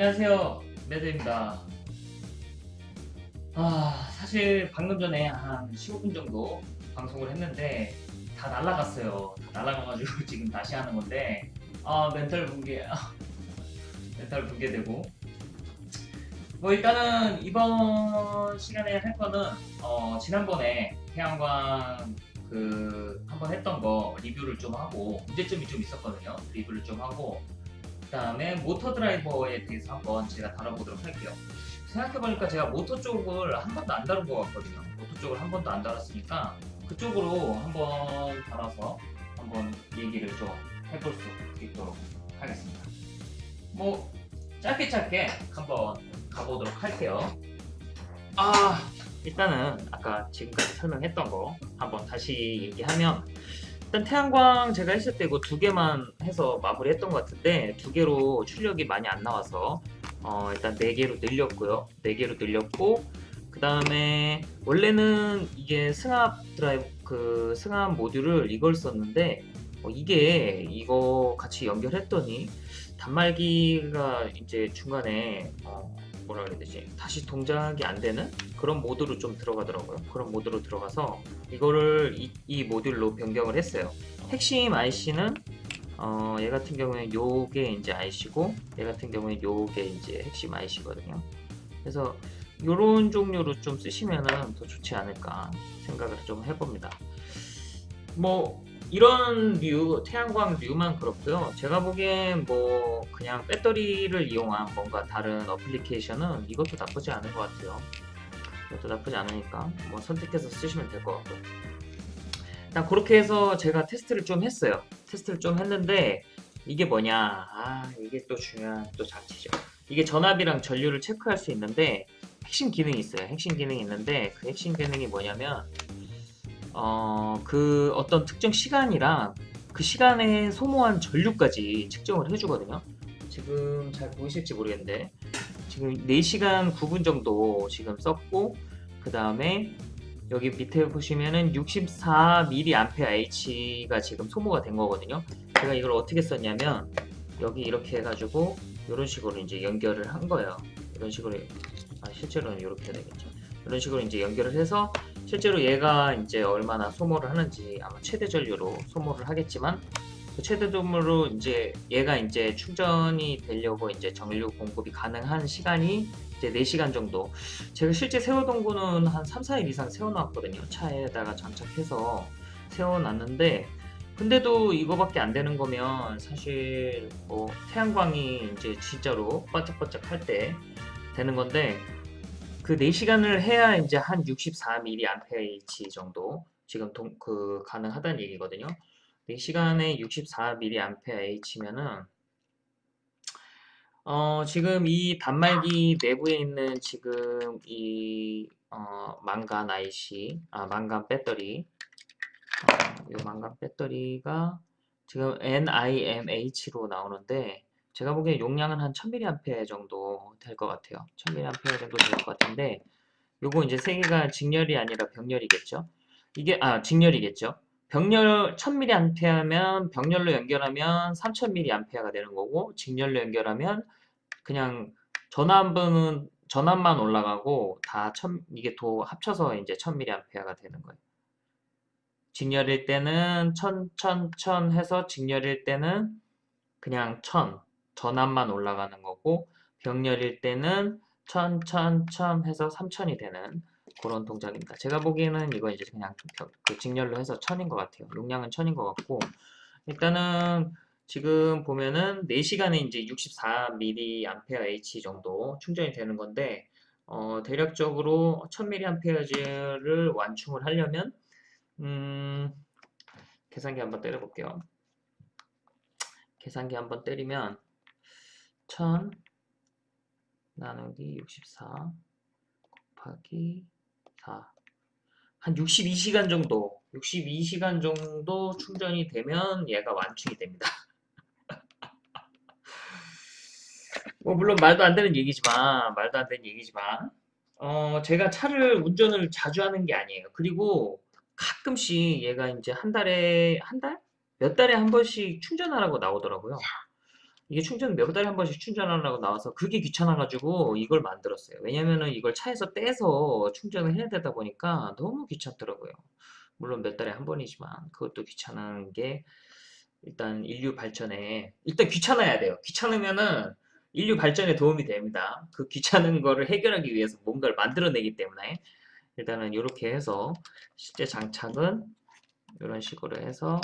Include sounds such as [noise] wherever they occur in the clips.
안녕하세요. 매드입니다. 아 사실 방금 전에 한 15분 정도 방송을 했는데 다 날라갔어요. 다 날라가가지고 [laughs] 지금 다시 하는 건데 아 멘탈 붕괴 아, 멘탈 붕괴되고. 뭐 일단은 이번 시간에 할 거는 어, 지난번에 태양광 그 한번 했던 거 리뷰를 좀 하고 문제점이 좀 있었거든요. 리뷰를 좀 하고 그 다음에 모터 드라이버에 대해서 한번 제가 다뤄보도록 할게요. 생각해보니까 제가 모터 쪽을 한 번도 안 다룬 것 같거든요. 모터 쪽을 한 번도 안 다뤘으니까 그쪽으로 한번 달아서 한번 얘기를 좀 해볼 수 있도록 하겠습니다. 뭐 짧게 짧게 한번 가보도록 할게요. 아 일단은 아까 지금까지 설명했던 거 한번 다시 얘기하면 일단 태양광 제가 했을 때 이거 두 개만 해서 마무리했던 것 같은데 두 개로 출력이 많이 안 나와서 어, 일단 네 개로 늘렸고요. 네 개로 늘렸고 그 다음에 원래는 이게 승합 드라이브 그 승합 모듈을 이걸 썼는데 어, 이게 이거 같이 연결했더니 단말기가 이제 중간에 어, 뭐라 그래야 되지 다시 동작이 안 되는 그런 모드로 좀 들어가더라고요 그런 모드로 들어가서 이거를 이, 이 모듈로 변경을 했어요 핵심 IC는 어, 얘 같은 경우에 요게 이제 IC고 얘 같은 경우에 요게 이제 핵심 IC거든요 그래서 요런 종류로 좀 쓰시면은 더 좋지 않을까 생각을 좀 해봅니다 뭐 이런 류, 태양광 류만 그렇고요. 제가 보기엔 뭐 그냥 배터리를 이용한 뭔가 다른 어플리케이션은 이것도 나쁘지 않은 것 같아요. 이것도 나쁘지 않으니까 뭐 선택해서 쓰시면 될 것 같고요. 일단 그렇게 해서 제가 테스트를 좀 했어요. 테스트를 좀 했는데 이게 뭐냐 아 이게 또 중요한 또 장치죠. 이게 전압이랑 전류를 체크할 수 있는데 핵심 기능이 있어요. 핵심 기능이 있는데 그 핵심 기능이 뭐냐면 어, 그 어떤 특정 시간이랑 그 시간에 소모한 전류까지 측정을 해주거든요. 지금 잘 보이실지 모르겠는데 지금 4시간 9분 정도 지금 썼고 그 다음에 여기 밑에 보시면은 64mAh가 지금 소모가 된 거거든요. 제가 이걸 어떻게 썼냐면 여기 이렇게 해가지고 이런 식으로 이제 연결을 한 거예요. 이런 식으로 아, 실제로는 이렇게 되겠죠. 이런 식으로 이제 연결을 해서 실제로 얘가 이제 얼마나 소모를 하는지 아마 최대 전류로 소모를 하겠지만 그 최대 전류로 이제 얘가 이제 충전이 되려고 이제 전류 공급이 가능한 시간이 이제 4시간 정도 제가 실제 세워둔 거는 한 3, 4일 이상 세워놨거든요 차에다가 장착해서 세워놨는데 근데도 이거밖에 안 되는 거면 사실 뭐 태양광이 이제 진짜로 반짝반짝 할 때 되는 건데 그 4시간을 해야 이제 한 64mAh 정도 지금 동, 그 가능하다는 얘기거든요. 4시간에 64mAh면은 어, 지금 이 단말기 내부에 있는 지금 이 어, 망간 IC, 아 망간 배터리, 어, 이 망간 배터리가 지금 NIMH로 나오는데 제가 보기엔 용량은 한 1000mAh 정도 될 것 같아요. 1000mAh 정도 될 것 같은데 요거 이제 세 개가 직렬이 아니라 병렬이겠죠. 이게 아 직렬이겠죠. 병렬 1000mAh면 병렬로 연결하면 3000mAh가 되는 거고 직렬로 연결하면 그냥 전압은 전압만 올라가고 다 1000, 이게 도 합쳐서 이제 1000mAh가 되는 거예요. 직렬일 때는 1000, 1000, 1000 해서 직렬일 때는 그냥 1000 전압만 올라가는 거고 병렬일 때는 1000, 1000, 1000 해서 3000이 되는 그런 동작입니다. 제가 보기에는 이거 이제 그냥 그 직렬로 해서 1000인 것 같아요. 용량은 1000인 것 같고 일단은 지금 보면은 4시간에 이제 64mAh 정도 충전이 되는 건데 어, 대략적으로 1000mAh를 완충을 하려면 음, 계산기 한번 때려볼게요. 계산기 한번 때리면 1000 나누기 64 곱하기 4. 한 62시간 정도, 62시간 정도 충전이 되면 얘가 완충이 됩니다. [laughs] 뭐 물론 말도 안 되는 얘기지만, 말도 안 되는 얘기지만, 어, 제가 차를 운전을 자주 하는 게 아니에요. 그리고 가끔씩 얘가 이제 한 달에, 한 달? 몇 달에 한 번씩 충전하라고 나오더라고요. 이게 충전 몇 달에 한 번씩 충전하려고 나와서 그게 귀찮아가지고 이걸 만들었어요. 왜냐면은 이걸 차에서 떼서 충전을 해야 되다 보니까 너무 귀찮더라고요. 물론 몇 달에 한 번이지만 그것도 귀찮은 게 일단 인류 발전에 일단 귀찮아야 돼요. 귀찮으면은 인류 발전에 도움이 됩니다. 그 귀찮은 거를 해결하기 위해서 뭔가를 만들어내기 때문에 일단은 이렇게 해서 실제 장착은 이런 식으로 해서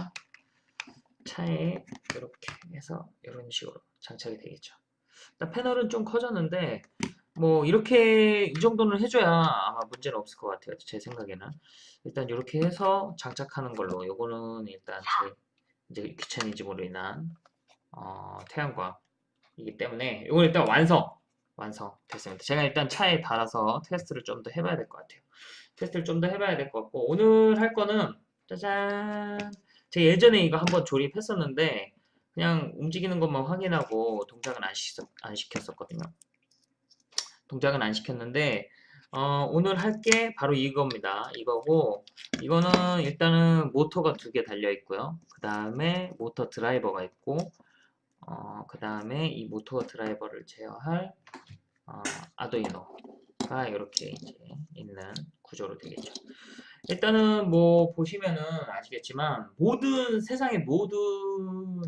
차에 이렇게 해서 이런 식으로 장착이 되겠죠. 패널은 좀 커졌는데 뭐 이렇게 이 정도는 해줘야 아마 문제는 없을 것 같아요. 제 생각에는 일단 이렇게 해서 장착하는 걸로 요거는 일단 제 이제 귀차니즘으로 인한 어, 태양광이기 때문에 이건 일단 완성 완성 됐습니다. 제가 일단 차에 달아서 테스트를 좀 더 해봐야 될 것 같아요. 테스트를 좀 더 해봐야 될 것 같고 오늘 할 거는 짜잔 제가 예전에 이거 한번 조립했었는데 그냥 움직이는 것만 확인하고 동작은 안, 시켰, 안 시켰었거든요. 동작은 안 시켰는데 어, 오늘 할 게 바로 이겁니다. 이거고 이거는 일단은 모터가 두 개 달려 있고요. 그 다음에 모터 드라이버가 있고 어, 그 다음에 이 모터 드라이버를 제어할 어, 아두이노가 이렇게 이제 있는 구조로 되겠죠. 일단은 뭐 보시면은 아시겠지만 모든 세상의 모든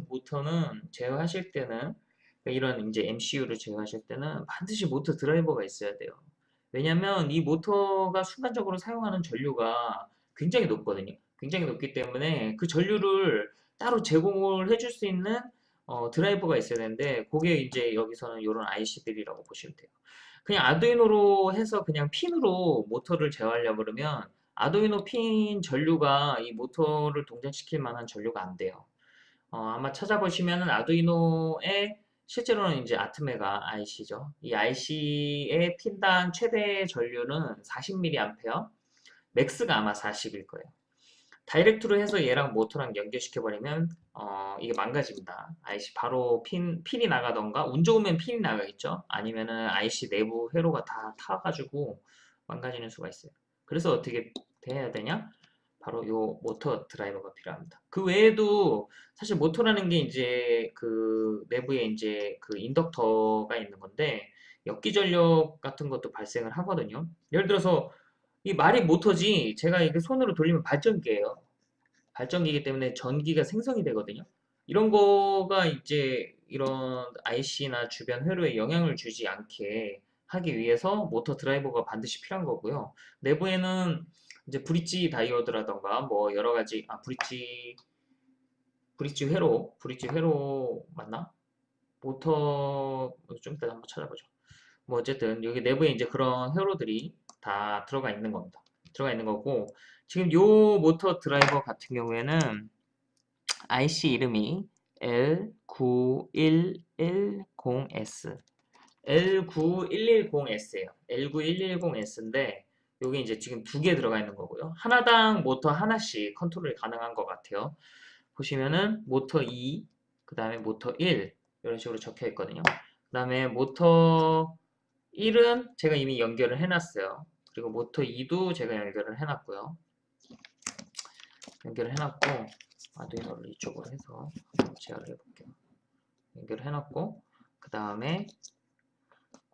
모터는 제어하실 때는 그러니까 이런 이제 MCU를 제어하실 때는 반드시 모터 드라이버가 있어야 돼요. 왜냐면 이 모터가 순간적으로 사용하는 전류가 굉장히 높거든요. 굉장히 높기 때문에 그 전류를 따로 제공을 해줄 수 있는 어, 드라이버가 있어야 되는데 그게 이제 여기서는 이런 IC들이라고 보시면 돼요. 그냥 아두이노로 해서 그냥 핀으로 모터를 제어하려고 그러면 아두이노 핀 전류가 이 모터를 동작시킬 만한 전류가 안 돼요. 어, 아마 찾아보시면은 아두이노에 실제로는 이제 아트메가 IC죠. 이 IC의 핀단 최대 전류는 40mA, 맥스가 아마 40일 거예요. 다이렉트로 해서 얘랑 모터랑 연결시켜버리면 어, 이게 망가집니다. IC 바로 핀, 핀이 나가던가 운 좋으면 핀이 나가겠죠. 아니면은 IC 내부 회로가 다 타가지고 망가지는 수가 있어요. 그래서 어떻게 돼야 되냐? 바로 요 모터 드라이버가 필요합니다. 그 외에도 사실 모터라는 게 이제 그 내부에 이제 그 인덕터가 있는 건데 역기 전력 같은 것도 발생을 하거든요. 예를 들어서 이 말이 모터지 제가 이게 손으로 돌리면 발전기예요. 발전기이기 때문에 전기가 생성이 되거든요. 이런 거가 이제 이런 IC나 주변 회로에 영향을 주지 않게 하기 위해서 모터 드라이버가 반드시 필요한 거고요. 내부에는 이제 브릿지 다이오드라던가 뭐 여러 가지 아 브릿지 브릿지 회로 브릿지 회로 맞나? 모터 좀 이따 한번 찾아보죠. 뭐 어쨌든 여기 내부에 이제 그런 회로들이 다 들어가 있는 겁니다. 들어가 있는 거고 지금 요 모터 드라이버 같은 경우에는 IC 이름이 L9110S L9110S예요. L9110S인데 여기 이제 지금 두 개 들어가 있는 거고요. 하나당 모터 하나씩 컨트롤이 가능한 것 같아요. 보시면은 모터 2, 그 다음에 모터 1 이런 식으로 적혀 있거든요. 그 다음에 모터 1은 제가 이미 연결을 해놨어요. 그리고 모터 2도 제가 연결을 해놨고요. 연결을 해놨고 아두이노를 이쪽으로 해서 제어를 해볼게요. 연결을 해놨고 그 다음에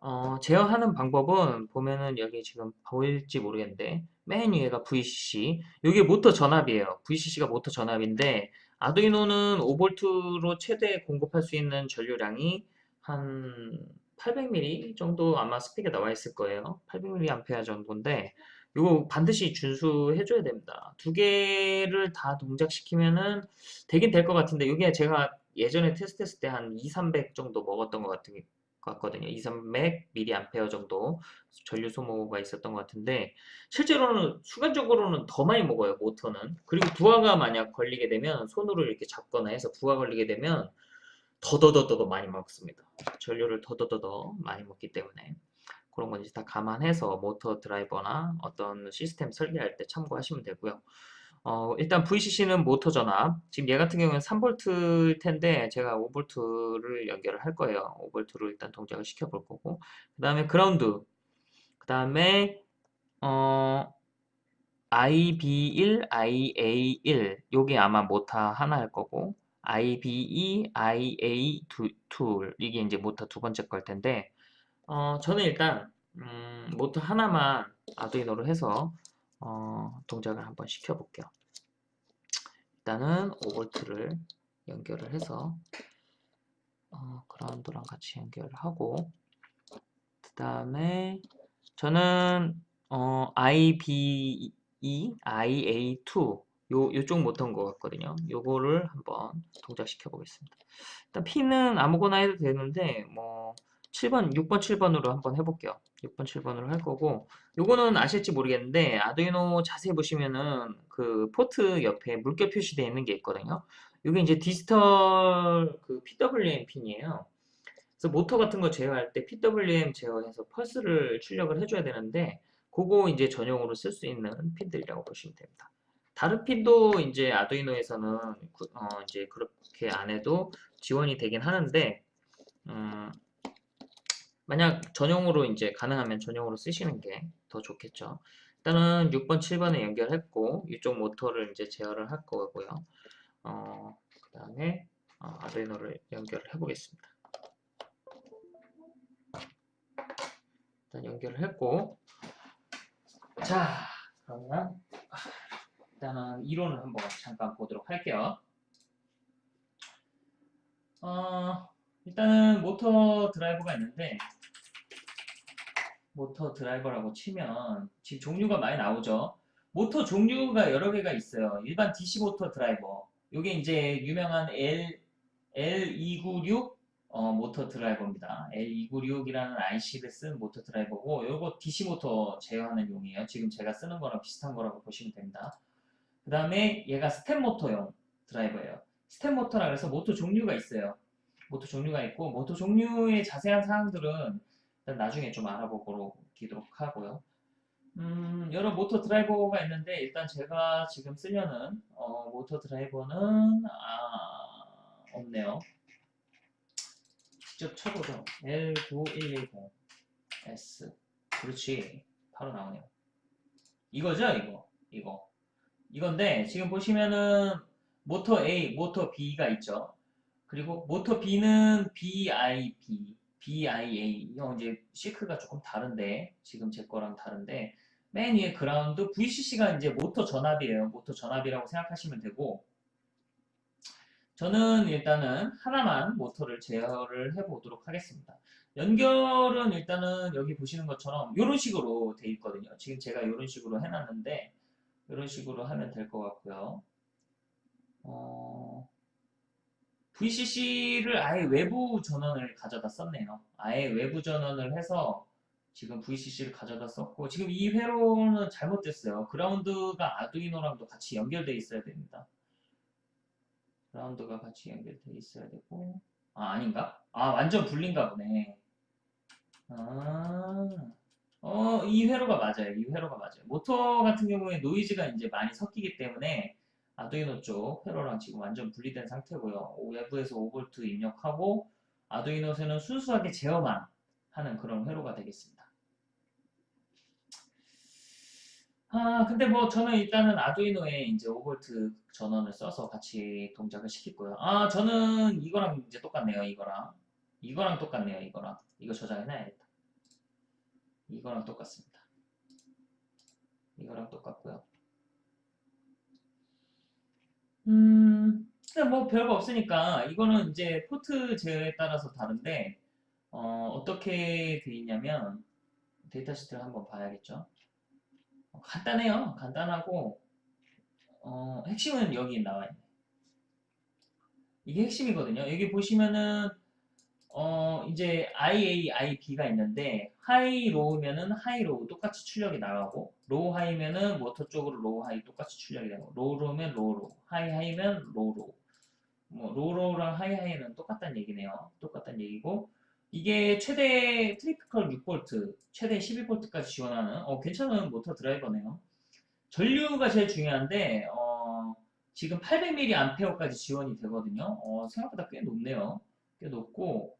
어, 제어하는 방법은 보면은 여기 지금 보일지 모르겠는데 맨 위에가 VCC 이게 모터 전압이에요. VCC가 모터 전압인데 아두이노는 5V로 최대 공급할 수 있는 전류량이 한 800mAh 정도 아마 스펙에 나와 있을 거예요. 800mAh 정도인데 이거 반드시 준수해 줘야 됩니다. 두 개를 다 동작시키면은 되긴 될 것 같은데 이게 제가 예전에 테스트했을 때 한 2, 300 정도 먹었던 것 같은 같거든요. 2, 300mAh 정도 전류 소모가 있었던 것 같은데 실제로는 순간적으로는 더 많이 먹어요. 모터는. 그리고 부하가 만약 걸리게 되면 손으로 이렇게 잡거나 해서 부하 걸리게 되면 더더더더 많이 먹습니다. 전류를 더더더더 많이 먹기 때문에 그런 건 이제 다 감안해서 모터 드라이버나 어떤 시스템 설계할 때 참고하시면 되고요. 어, 일단 VCC는 모터 전압. 지금 얘 같은 경우는 3V일 텐데 제가 5V를 연결을 할 거예요. 5V를 일단 동작을 시켜 볼 거고. 그 다음에 그라운드. 그 다음에 어, IB1, IA1 요게 아마 모터 하나일 거고 IB2, IA2 이게 이제 모터 두 번째 걸 텐데 어, 저는 일단 음, 모터 하나만 아두이노로 해서 어, 동작을 한번 시켜볼게요. 일단은 5V를 연결을 해서 어, 그라운드랑 같이 연결을 하고 그 다음에 저는 어, IBE, IA2 요, 요쪽 모터인 것 같거든요. 요거를 한번 동작시켜 보겠습니다. 일단 P는 아무거나 해도 되는데 뭐 7번, 6번, 7번으로 한번 해볼게요. 6번, 7번으로 할 거고 요거는 아실지 모르겠는데 아두이노 자세히 보시면은 그 포트 옆에 물결 표시되어 있는 게 있거든요. 이게 이제 디지털 그 PWM 핀이에요. 그래서 모터 같은 거 제어할 때 PWM 제어해서 펄스를 출력을 해줘야 되는데 그거 이제 전용으로 쓸 수 있는 핀들이라고 보시면 됩니다. 다른 핀도 이제 아두이노에서는 구- 어 이제 그렇게 안 해도 지원이 되긴 하는데 음, 만약 전용으로 이제 가능하면 전용으로 쓰시는 게 더 좋겠죠. 일단은 6번, 7번에 연결했고 이쪽 모터를 이제 제어를 할 거고요. 어, 그 다음에 어, 아두이노를 연결을 해보겠습니다. 일단 연결을 했고 자 그러면 아, 일단은 이론을 한번 잠깐 보도록 할게요. 어, 일단은 모터 드라이버가 있는데 모터 드라이버라고 치면 지금 종류가 많이 나오죠. 모터 종류가 여러 개가 있어요. 일반 DC 모터 드라이버. 요게 이제 유명한 L, L296 어, 모터 드라이버입니다. L296이라는 IC를 쓴 모터 드라이버고 요거 DC 모터 제어하는 용이에요. 지금 제가 쓰는 거랑 비슷한 거라고 보시면 됩니다. 그 다음에 얘가 스텝 모터용 드라이버예요. 스텝 모터라 그래서 모터 종류가 있어요. 모터 종류가 있고 모터 종류의 자세한 사항들은 나중에 좀 알아보도록 하고요. 음, 여러 모터 드라이버가 있는데 일단 제가 지금 쓰려는 어, 모터 드라이버는 아, 없네요. 직접 쳐보죠. L9110S 그렇지 바로 나오네요. 이거죠 이거 이거 이건데 지금 보시면은 모터 A, 모터 B가 있죠. 그리고 모터 B는 BIB, BIA 이거 이제 실크가 조금 다른데 지금 제 거랑 다른데 맨 위에 그라운드 VCC가 이제 모터 전압이에요. 모터 전압이라고 생각하시면 되고 저는 일단은 하나만 모터를 제어를 해보도록 하겠습니다. 연결은 일단은 여기 보시는 것처럼 이런 식으로 돼 있거든요. 지금 제가 이런 식으로 해놨는데 이런 식으로 하면 될 것 같고요. 어, VCC를 아예 외부 전원을 가져다 썼네요. 아예 외부 전원을 해서 지금 VCC를 가져다 썼고 지금 이 회로는 잘못됐어요. 그라운드가 아두이노랑도 같이 연결되어 있어야 됩니다. 그라운드가 같이 연결되어 있어야 되고 아 아닌가? 아 완전 분린가 보네. 아, 어, 이 회로가 맞아요. 이 회로가 맞아요. 모터 같은 경우에 노이즈가 이제 많이 섞이기 때문에 아두이노 쪽 회로랑 지금 완전 분리된 상태고요. 외부에서 5V 입력하고 아두이노에서는 순수하게 제어만 하는 그런 회로가 되겠습니다. 아, 근데 뭐 저는 일단은 아두이노에 이제 5V 전원을 써서 같이 동작을 시키고요. 아, 저는 이거랑 이제 똑같네요. 이거랑. 이거랑 똑같네요. 이거랑. 이거 저장해놔야겠다. 이거랑 똑같습니다. 이거랑 똑같고요. 음, 뭐 별거 없으니까 이거는 이제 포트 제어에 따라서 다른데 어, 떻게 돼 있냐면 데이터 시트를 한번 봐야겠죠. 어, 간단해요. 간단하고 어, 핵심은 여기 나와 있네. 이게 핵심이거든요. 여기 보시면은 어, 이제 IA, IB가 있는데 high low면은 high low 똑같이 출력이 나가고 low high면은 모터 쪽으로 low high 똑같이 출력이 되고 로우 로우면 로우 로우 하이 하이면 로우 로우 뭐 로우 로우랑 하이 하이는 똑같다는 얘기네요. 똑같다는 얘기고 이게 최대 typical 6V 최대 12V까지 지원하는 어, 괜찮은 모터 드라이버네요. 전류가 제일 중요한데 어, 지금 800mAh까지 지원이 되거든요. 어, 생각보다 꽤 높네요. 꽤 높고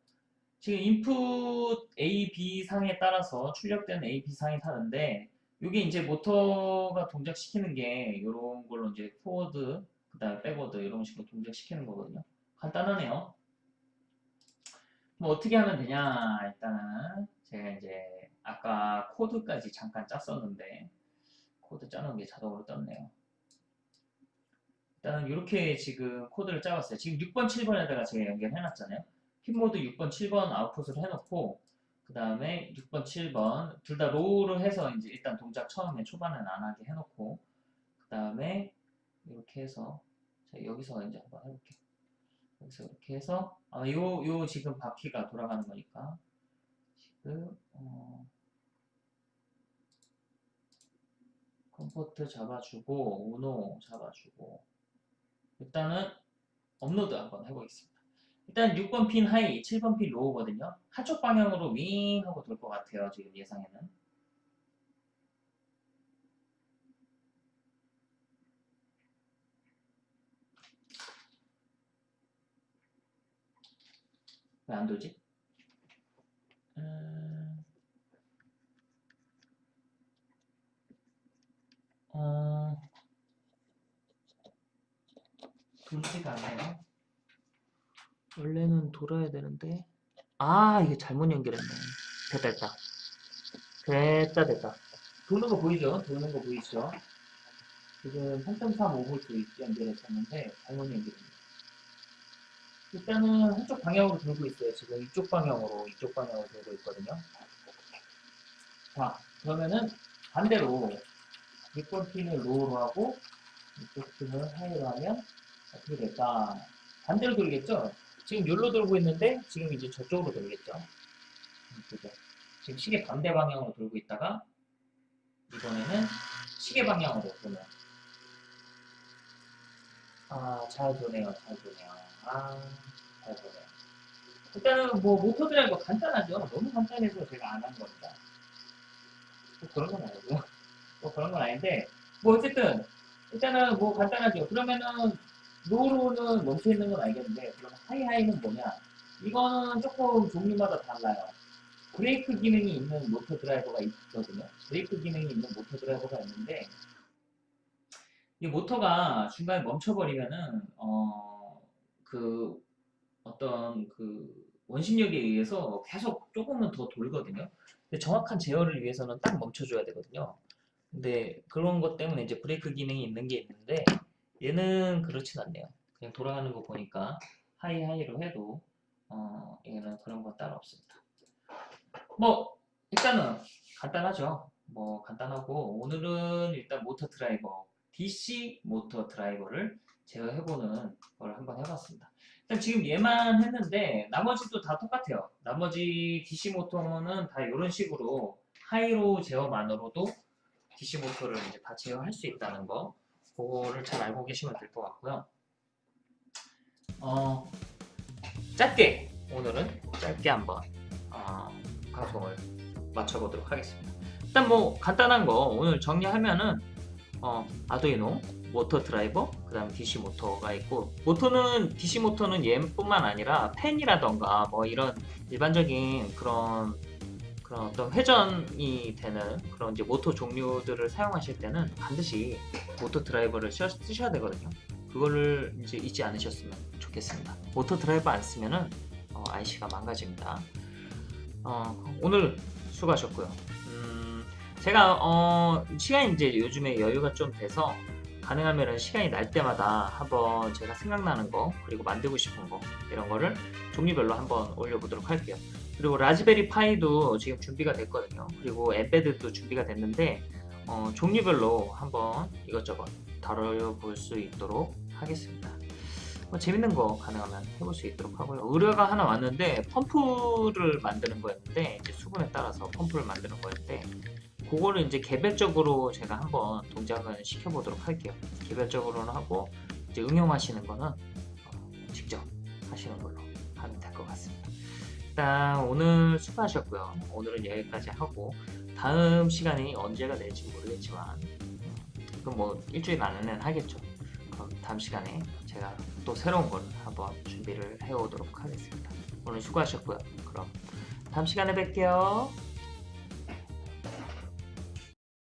지금 인풋 A, B 상에 따라서 출력되는 A, B 상이 다른데 이게 이제 모터가 동작시키는 게 이런 걸로 이제 forward 그 다음에 backward 이런 식으로 동작시키는 거거든요. 간단하네요. 뭐 어떻게 하면 되냐 일단은 제가 이제 아까 코드까지 잠깐 짰었는데 코드 짜는 게 자동으로 떴네요. 일단은 이렇게 지금 코드를 짜봤어요. 지금 6번, 7번에다가 제가 연결해놨잖아요. pin mode 6번, 7번 아웃풋을 해놓고 그 다음에 6번, 7번 둘 다 low를 해서 이제 일단 동작 처음에 초반에는 안 하게 해놓고 그 다음에 이렇게 해서 자, 여기서 이제 한번 해볼게요. 여기서 이렇게 해서 아, 요, 요 지금 바퀴가 돌아가는 거니까 지금 어, COM포트 잡아주고 우노 잡아주고 일단은 업로드 한번 해보겠습니다. 일단 6번 핀 high, 7번 핀 low거든요. 한쪽 방향으로 윙 하고 돌 것 같아요. 지금 예상에는. 왜 안 돌지? 음... 어... 돌지가 않아요. 원래는 돌아야 되는데. 아 이게 잘못 연결했네. 됐다 됐다. 됐다 됐다. 도는 거 보이죠? 도는 거 보이죠? 지금 3.35V 연결했었는데 잘못 연결했네요 일단은 한쪽 방향으로 돌고 있어요. 지금 이쪽 방향으로 이쪽 방향으로 돌고 있거든요. 자 그러면은 반대로 6번 핀을 로우로 하고 이쪽 핀을 하이로 하면 어떻게 될까? 반대로 돌겠죠? 지금 여기로 돌고 있는데 지금 이제 저쪽으로 돌겠죠. 그죠? 지금 시계 반대 방향으로 돌고 있다가 이번에는 시계 방향으로 도네요. 아, 잘 도네요. 잘 도네요. 아, 잘 도네요. 일단은 뭐 모터 드라이버 간단하죠. 너무 간단해서 제가 안 한 겁니다. 뭐 그런 건 아니고요. 뭐 그런 건 아닌데 뭐 어쨌든 일단은 뭐 간단하죠. 그러면은 low low는 멈춰있는 건 알겠는데 그럼 high high는 뭐냐? 이거는 조금 종류마다 달라요. 브레이크 기능이 있는 모터 드라이버가 있거든요. 브레이크 기능이 있는 모터 드라이버가 있는데 이 모터가 중간에 멈춰버리면은 어 그 어떤 그 원심력에 의해서 계속 조금은 더 돌거든요. 근데 정확한 제어를 위해서는 딱 멈춰줘야 되거든요. 근데 그런 것 때문에 이제 브레이크 기능이 있는 게 있는데 얘는 그렇진 않네요. 그냥 돌아가는 거 보니까 high high로 해도 어, 얘는 그런 거 따로 없습니다. 뭐 일단은 간단하죠. 뭐 간단하고 오늘은 일단 모터 드라이버 DC 모터 드라이버를 제어해보는 걸 한번 해봤습니다. 일단 지금 얘만 했는데 나머지도 다 똑같아요. 나머지 DC 모터는 다 이런 식으로 하이로 제어만으로도 DC 모터를 이제 다 제어할 수 있다는 거 그거를 잘 알고 계시면 될 것 같고요. 어, 짧게 오늘은 짧게 한번 어, 방송을 마쳐보도록 하겠습니다. 일단 뭐 간단한 거 오늘 정리하면은 어, 아두이노 모터 드라이버 그 다음 DC 모터가 있고 모터는 DC 모터는 얘뿐만 아니라 펜이라던가 뭐 이런 일반적인 그런 그런 어떤 회전이 되는 그런 이제 모터 종류들을 사용하실 때는 반드시 모터 드라이버를 쓰셔야 되거든요. 그거를 이제 잊지 않으셨으면 좋겠습니다. 모터 드라이버 안 쓰면은 어, IC가 망가집니다. 어, 오늘 수고하셨고요. 음, 제가 어, 시간이 이제 요즘에 여유가 좀 돼서 가능하면 시간이 날 때마다 한번 제가 생각나는 거 그리고 만들고 싶은 거 이런 거를 종류별로 한번 올려보도록 할게요. 그리고 라즈베리 파이도 지금 준비가 됐거든요. 그리고 엠베드도 준비가 됐는데 어, 종류별로 한번 이것저것 다뤄볼 수 있도록 하겠습니다. 뭐 재밌는 거 가능하면 해볼 수 있도록 하고요. 의뢰가 하나 왔는데 펌프를 만드는 거였는데 이제 수분에 따라서 펌프를 만드는 거였는데 그거를 이제 개별적으로 제가 한번 동작을 시켜보도록 할게요. 개별적으로는 하고 이제 응용하시는 거는 어, 직접 하시는 걸로 하면 될 것 같습니다. 일단 오늘 수고하셨고요. 오늘은 여기까지 하고 다음 시간이 언제가 될지 모르겠지만 그럼 뭐 일주일 안에는 하겠죠. 그럼 다음 시간에 제가 또 새로운 걸 한번 준비를 해오도록 하겠습니다. 오늘 수고하셨고요. 그럼 다음 시간에 뵐게요.